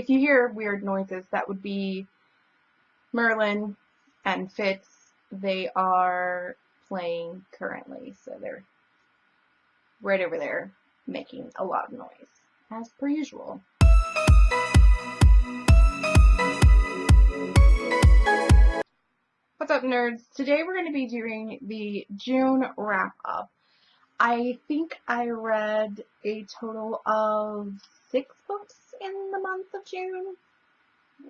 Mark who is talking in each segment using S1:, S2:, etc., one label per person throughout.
S1: if you hear weird noises, that would be Merlin and Fitz. They are playing currently, so they're right over there making a lot of noise, as per usual. What's up, nerds? Today we're going to be doing the June wrap-up. I think I read a total of six books in the month of June.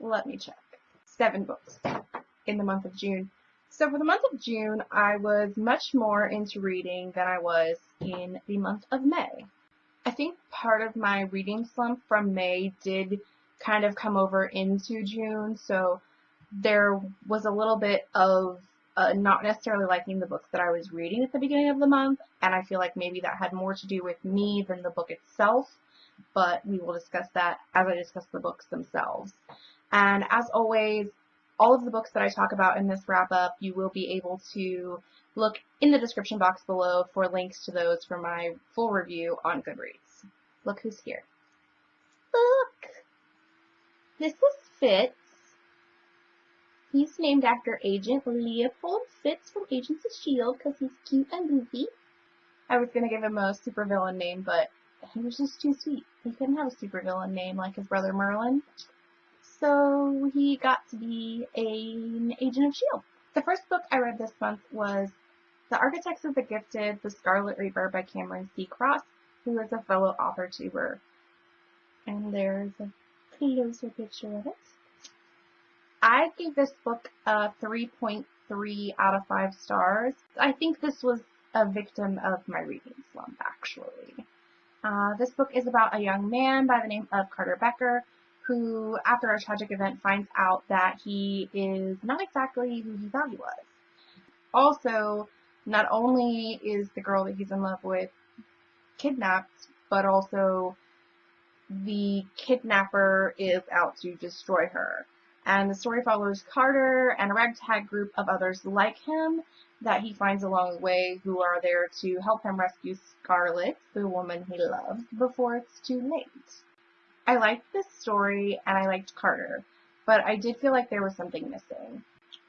S1: Let me check. Seven books in the month of June. So for the month of June, I was much more into reading than I was in the month of May. I think part of my reading slump from May did kind of come over into June, so there was a little bit of uh, not necessarily liking the books that I was reading at the beginning of the month, and I feel like maybe that had more to do with me than the book itself, but we will discuss that as I discuss the books themselves. And as always, all of the books that I talk about in this wrap up, you will be able to look in the description box below for links to those for my full review on Goodreads. Look who's here. Look! This is Fitz. He's named after Agent Leopold Fitz from Agents of S.H.I.E.L.D. because he's cute and goofy. I was going to give him a supervillain name, but he was just too sweet. He couldn't have a supervillain name like his brother Merlin. So he got to be an agent of S.H.I.E.L.D. The first book I read this month was The Architects of the Gifted, The Scarlet Reaper by Cameron C. Cross, who is a fellow author tuber. And there's a closer picture of it. I gave this book a 3.3 out of 5 stars. I think this was a victim of my reading slump, actually. Uh, this book is about a young man by the name of Carter Becker who, after a tragic event, finds out that he is not exactly who he thought he was. Also, not only is the girl that he's in love with kidnapped, but also the kidnapper is out to destroy her. And the story follows Carter and a ragtag group of others like him that he finds along the way who are there to help him rescue Scarlet, the woman he loves, before it's too late. I liked this story and I liked Carter, but I did feel like there was something missing.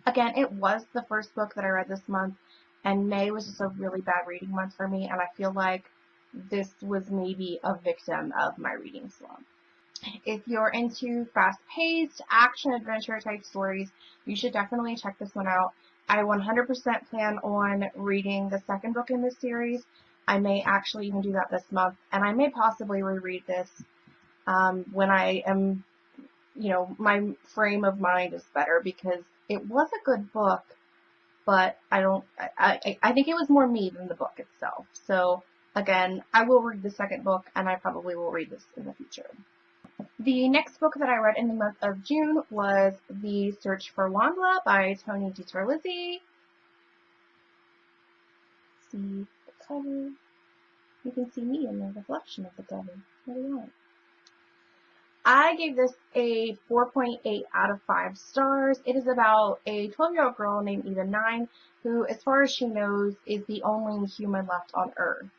S1: Again, it was the first book that I read this month, and May was just a really bad reading month for me, and I feel like this was maybe a victim of my reading slump. If you're into fast-paced, action-adventure type stories, you should definitely check this one out. I 100% plan on reading the second book in this series. I may actually even do that this month, and I may possibly reread this um, when I am, you know, my frame of mind is better because it was a good book, but I don't, I, I, I think it was more me than the book itself. So again, I will read the second book and I probably will read this in the future. The next book that I read in the month of June was The Search for WondLa by Tony DiTerlizzi. See the cover. You can see me in the reflection of the cover. What do you want? I gave this a 4.8 out of 5 stars. It is about a 12-year-old girl named Eva 9 who, as far as she knows, is the only human left on Earth.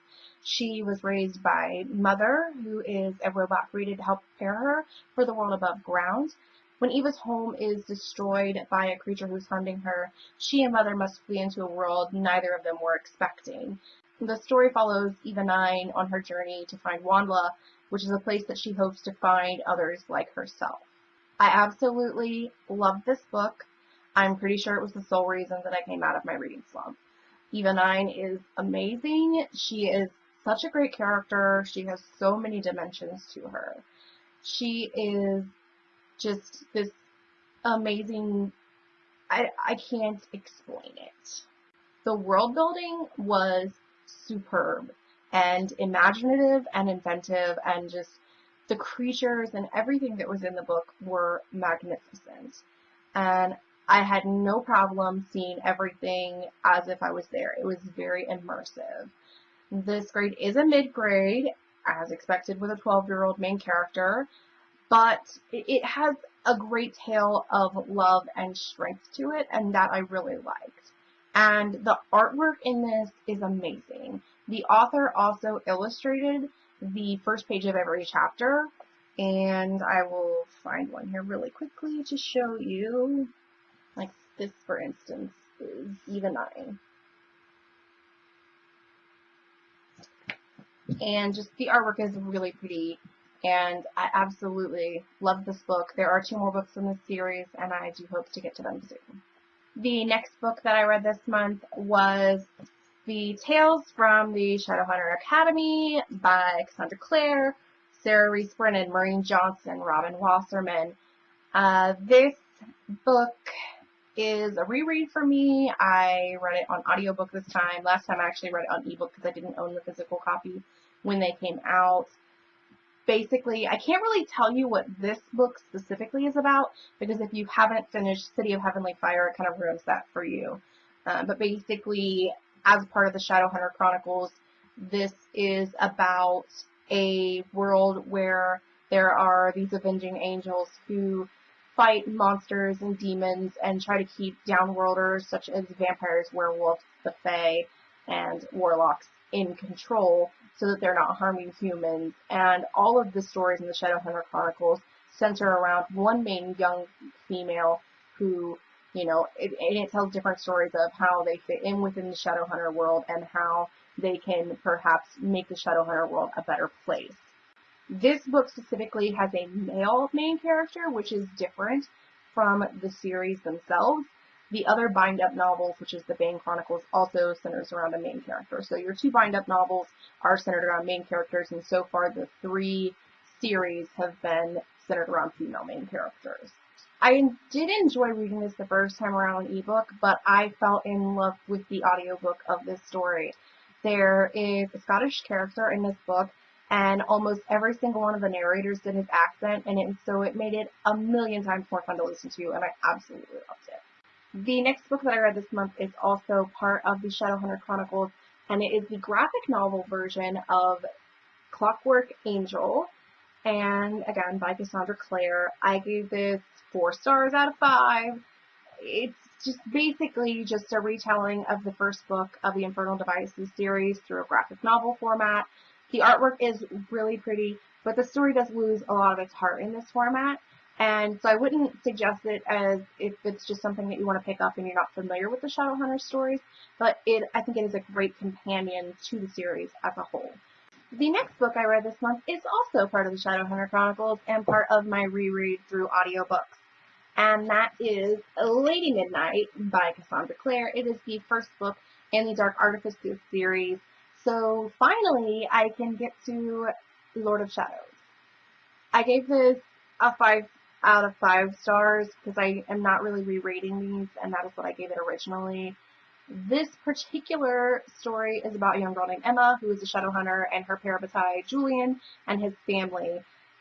S1: She was raised by Mother, who is a robot created to help prepare her for the world above ground. When Eva's home is destroyed by a creature who's hunting her, she and Mother must flee into a world neither of them were expecting. The story follows Eva 9 on her journey to find WondLa, which is a place that she hopes to find others like herself. I absolutely love this book. I'm pretty sure it was the sole reason that I came out of my reading slump. Eva 9 is amazing. She is such a great character. She has so many dimensions to her. She is just this amazing, I, I can't explain it. The world building was superb and imaginative and inventive and just the creatures and everything that was in the book were magnificent. And I had no problem seeing everything as if I was there. It was very immersive. This grade is a mid-grade, as expected with a 12-year-old main character, but it has a great tale of love and strength to it, and that I really liked. And the artwork in this is amazing. The author also illustrated the first page of every chapter, And I will find one here really quickly to show you. Like this, for instance, is Eva 9. And just the artwork is really pretty. And I absolutely love this book. There are two more books in this series, and I do hope to get to them soon. The next book that I read this month was The Tales from the Shadowhunter Academy by Cassandra Clare, Sarah Rees Brennan, Maureen Johnson, Robin Wasserman. Uh, this book is a reread for me. I read it on audiobook this time. Last time I actually read it on ebook because I didn't own the physical copy when they came out basically, I can't really tell you what this book specifically is about because if you haven't finished City of Heavenly Fire, it kind of ruins that for you. Uh, but basically, as part of the Shadowhunter Chronicles, this is about a world where there are these avenging angels who fight monsters and demons and try to keep downworlders such as vampires, werewolves, the fae, and warlocks in control so that they're not harming humans. And all of the stories in the Shadowhunter Chronicles center around one main young female who, you know, it, and it tells different stories of how they fit in within the Shadowhunter world and how they can perhaps make the Shadowhunter world a better place. This book specifically has a male main character, which is different from the series themselves. The other bind-up novels, which is the Bane Chronicles, also centers around a main character. So your two bind-up novels are centered around main characters, and so far the three series have been centered around female main characters. I did enjoy reading this the first time around on ebook, but I fell in love with the audiobook of this story. There is a Scottish character in this book, and almost every single one of the narrators did his accent, and it, so it made it a million times more fun to listen to, and I absolutely loved it. The next book that I read this month is also part of the Shadowhunter Chronicles, and it is the graphic novel version of Clockwork Angel, and again by Cassandra Clare. I gave this four stars out of five. It's just basically just a retelling of the first book of the Infernal Devices series through a graphic novel format. The artwork is really pretty, but the story does lose a lot of its heart in this format. And so I wouldn't suggest it as if it's just something that you want to pick up and you're not familiar with the Shadowhunter stories, but it I think it is a great companion to the series as a whole. The next book I read this month is also part of the Shadowhunter Chronicles and part of my reread through audiobooks. And that is Lady Midnight by Cassandra Clare. It is the first book in the Dark Artifices series. So finally I can get to Lord of Shadows. I gave this a five out of five stars because I am not really re-rating these and that is what I gave it originally. This particular story is about a young girl named Emma who is a shadow hunter and her parabatai Julian and his family.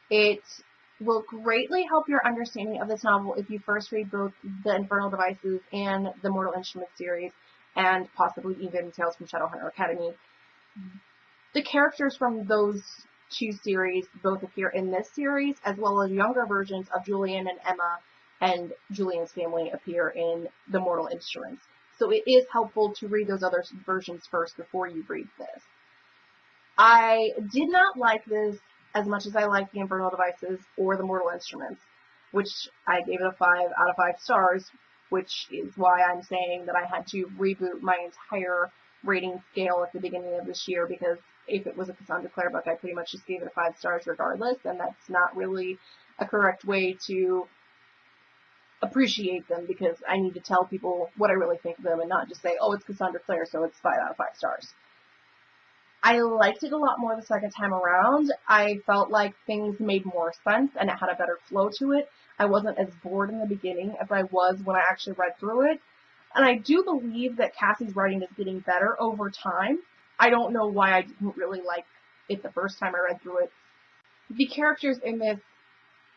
S1: It will greatly help your understanding of this novel if you first read both the Infernal Devices and the Mortal Instruments series and possibly even Tales from Shadowhunter Academy. The characters from those two series both appear in this series, as well as younger versions of Julian and Emma and Julian's family appear in the Mortal Instruments. So it is helpful to read those other versions first before you read this. I did not like this as much as I liked the Infernal Devices or the Mortal Instruments, which I gave it a 5 out of 5 stars, which is why I'm saying that I had to reboot my entire rating scale at the beginning of this year because if it was a Cassandra Clare book, I pretty much just gave it a five stars regardless, and that's not really a correct way to appreciate them because I need to tell people what I really think of them and not just say, oh, it's Cassandra Clare, so it's five out of five stars. I liked it a lot more the second time around. I felt like things made more sense and it had a better flow to it. I wasn't as bored in the beginning as I was when I actually read through it. And I do believe that Cassie's writing is getting better over time. I don't know why I didn't really like it the first time I read through it. The characters in this,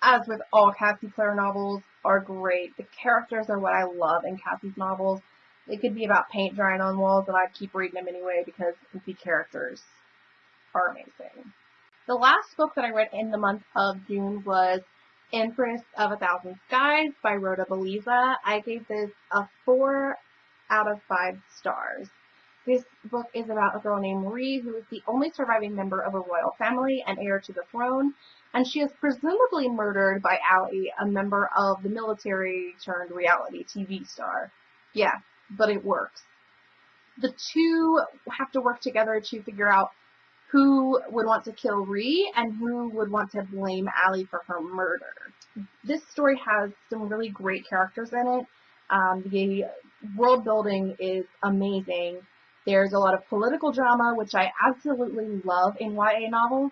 S1: as with all Cassie Clare novels, are great. The characters are what I love in Cassie's novels. It could be about paint drying on walls, and I keep reading them anyway because the characters are amazing. The last book that I read in the month of June was Empress of a Thousand Skies by Rhoda Belleza. I gave this a 4 out of 5 stars. This book is about a girl named Marie who is the only surviving member of a royal family and heir to the throne. and she is presumably murdered by Aly, a member of the military turned reality TV star. Yeah, but it works. The two have to work together to figure out who would want to kill Rhee and who would want to blame Aly for her murder. This story has some really great characters in it. Um, the world building is amazing. There's a lot of political drama, which I absolutely love in YA novels.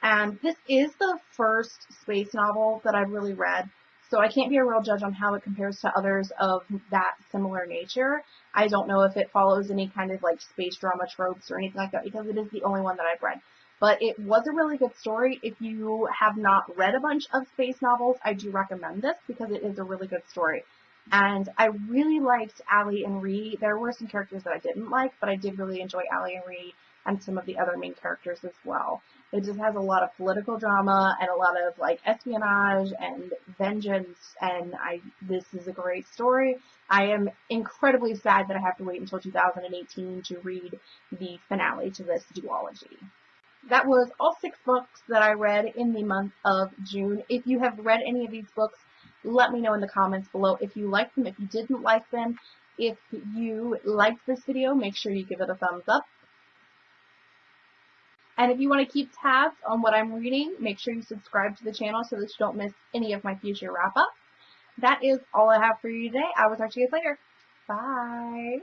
S1: And this is the first space novel that I've really read, so I can't be a real judge on how it compares to others of that similar nature. I don't know if it follows any kind of like space drama tropes or anything like that because it is the only one that I've read. But it was a really good story. If you have not read a bunch of space novels, I do recommend this because it is a really good story. And I really liked Aly and Rhee. There were some characters that I didn't like, but I did really enjoy Aly and Rhee and some of the other main characters as well. It just has a lot of political drama and a lot of like espionage and vengeance and I this is a great story. I am incredibly sad that I have to wait until 2018 to read the finale to this duology. That was all six books that I read in the month of June. If you have read any of these books, let me know in the comments below if you liked them, if you didn't like them. If you liked this video, make sure you give it a thumbs up. And if you want to keep tabs on what I'm reading, make sure you subscribe to the channel so that you don't miss any of my future wrap-ups. That is all I have for you today. I will talk to you guys later. Bye.